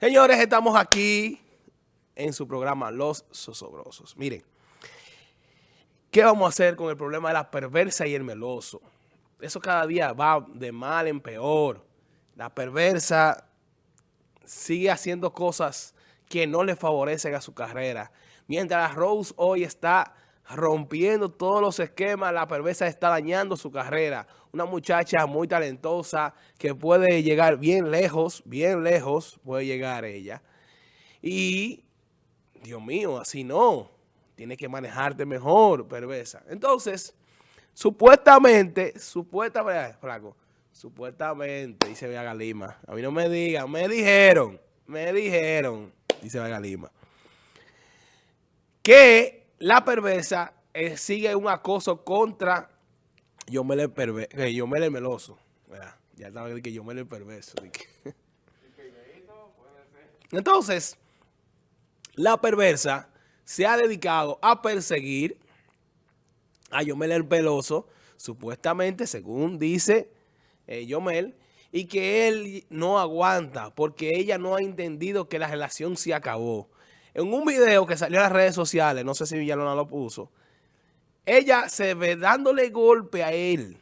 Señores, estamos aquí en su programa Los Sosobrosos. Miren, ¿qué vamos a hacer con el problema de la perversa y el meloso? Eso cada día va de mal en peor. La perversa sigue haciendo cosas que no le favorecen a su carrera. Mientras Rose hoy está rompiendo todos los esquemas, la perversa está dañando su carrera. Una muchacha muy talentosa que puede llegar bien lejos, bien lejos puede llegar ella. Y, Dios mío, así no. Tiene que manejarte mejor, perversa. Entonces, supuestamente, supuestamente, flaco, supuestamente, dice Vega Lima. A mí no me digan, me dijeron, me dijeron, dice Vega Lima, que la perversa eh, sigue un acoso contra Yomel el, perver eh, el meloso. Ya estaba que Yomel el perverso. Entonces, la perversa se ha dedicado a perseguir a Yomel el peloso, supuestamente, según dice eh, Yomel, y que él no aguanta porque ella no ha entendido que la relación se acabó. En un video que salió en las redes sociales, no sé si Villalona lo puso, ella se ve dándole golpe a él.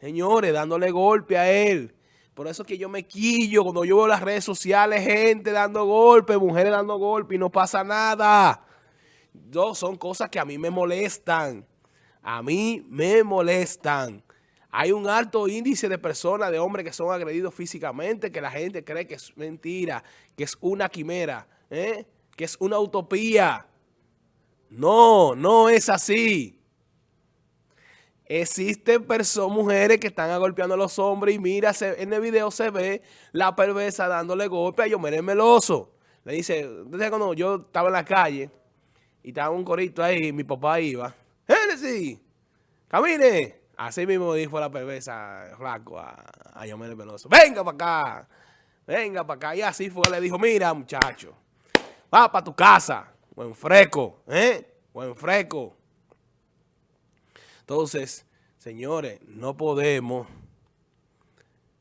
Señores, dándole golpe a él. Por eso es que yo me quillo cuando yo veo las redes sociales, gente dando golpe, mujeres dando golpe y no pasa nada. Son cosas que a mí me molestan. A mí me molestan. Hay un alto índice de personas, de hombres que son agredidos físicamente, que la gente cree que es mentira, que es una quimera. ¿eh? Que es una utopía. No, no es así. Existen personas, mujeres que están agolpeando a los hombres y mira, en el video se ve la perversa dándole golpe a Yomer Meloso. Le dice, cuando yo estaba en la calle y estaba un corito ahí, mi papá iba, ¡Génesis! ¡Camine! Así mismo dijo la perversa flaco a, a Yomer Meloso. ¡Venga para acá! ¡Venga para acá! Y así fue, le dijo, mira muchacho, Va para tu casa. Buen fresco, ¿eh? Buen fresco. Entonces, señores, no podemos,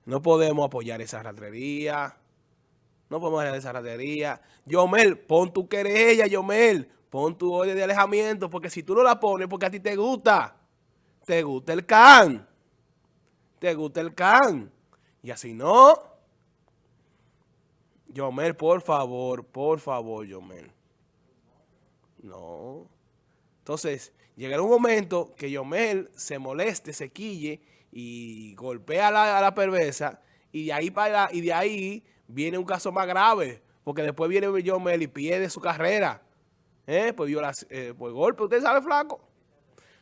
no podemos apoyar esa ratrería. No podemos apoyar esa ratrería. Yomel, pon tu querella, Yomel. Pon tu orden de alejamiento, porque si tú no la pones, porque a ti te gusta. Te gusta el can. Te gusta el can. Y así no. Yomel, por favor, por favor, Yomel. No. Entonces, llegará un momento que Yomel se moleste, se quille y golpea a la, a la perversa y de ahí para y de ahí viene un caso más grave, porque después viene Yomel y pierde su carrera. ¿Eh? Pues, eh, por golpe, ¿usted sabe, flaco?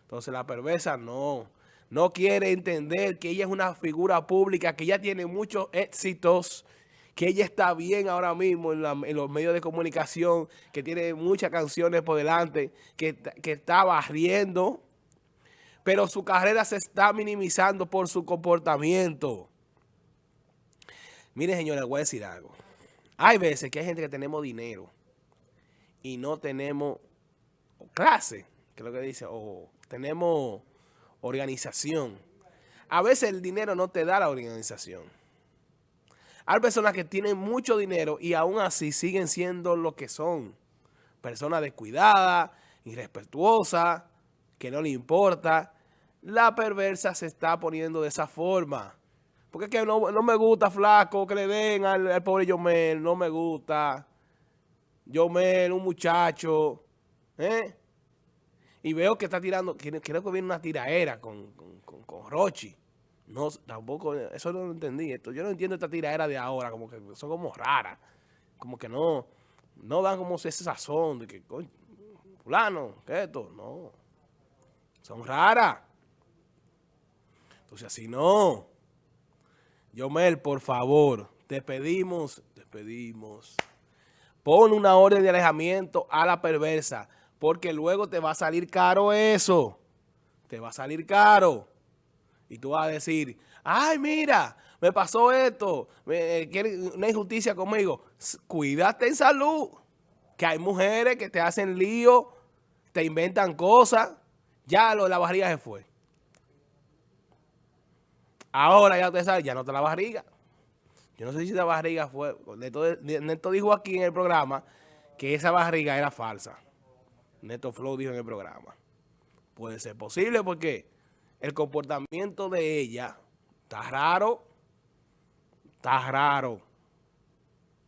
Entonces la perversa no, no quiere entender que ella es una figura pública, que ella tiene muchos éxitos, que ella está bien ahora mismo en, los medios de comunicación, que tiene muchas canciones por delante, que, está barriendo, pero su carrera se está minimizando por su comportamiento. Mire, señores, voy a decir algo. Hay veces que hay gente que tenemos dinero y no tenemos clase, que es lo que dice, o tenemos organización. A veces el dinero no te da la organización. Hay personas que tienen mucho dinero y aún así siguen siendo lo que son. Personas descuidadas, irrespetuosas, que no le importa. La perversa se está poniendo de esa forma. Porque es que no, me gusta, flaco, que le den al, pobre Yomel. No me gusta. Yomel, un muchacho. ¿eh? Y veo que está tirando, creo que viene una tiraera con, con, con Rochi. No, tampoco, eso no lo entendí. Esto, yo no entiendo esta tiradera de ahora, como que son como raras. Como que no, no dan como ese sazón de que, coño, fulano, que esto, no. Son raras. Entonces así no. Yomel, por favor, te pedimos, te pedimos. Pon una orden de alejamiento a la perversa, porque luego te va a salir caro eso. Te va a salir caro. Y tú vas a decir, ay, mira, me pasó esto, me, eh, una injusticia conmigo. Cuídate en salud, que hay mujeres que te hacen lío, te inventan cosas. Ya lo la barriga se fue. Ahora ya te sabes, ya no te la barriga. Yo no sé si esa barriga fue... Neto, dijo aquí en el programa que esa barriga era falsa. Neto Flow dijo en el programa. Puede ser posible porque el comportamiento de ella está raro. Está raro.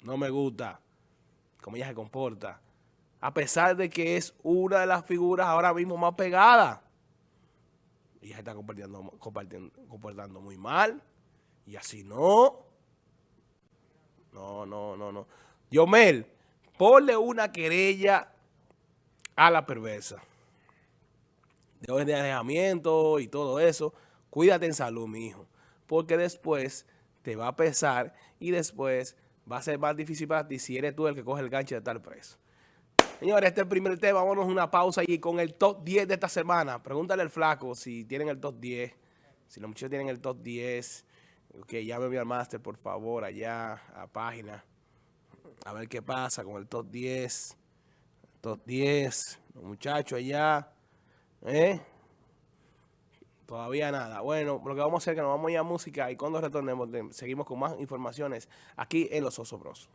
No me gusta cómo ella se comporta. A pesar de que es una de las figuras ahora mismo más pegadas. Ella se está comportando, comportando muy mal. Y así no. No, no, no, no. Yomel, ponle una querella a la perversa. De orden de alejamiento y todo eso. Cuídate en salud, mi hijo. Porque después te va a pesar y después va a ser más difícil para ti si eres tú el que coge el gancho de estar preso. Señores, este es el primer tema. Vámonos a una pausa y con el top 10 de esta semana. Pregúntale al flaco si tienen el top 10. Si los muchachos tienen el top 10. Ok, llame al máster, por favor, allá a página. A ver qué pasa con el top 10. Top 10. Los muchachos allá. ¿Eh? Todavía nada. Bueno, lo que vamos a hacer es que nos vamos a ir a música y cuando retornemos seguimos con más informaciones aquí en Los Osobrosos.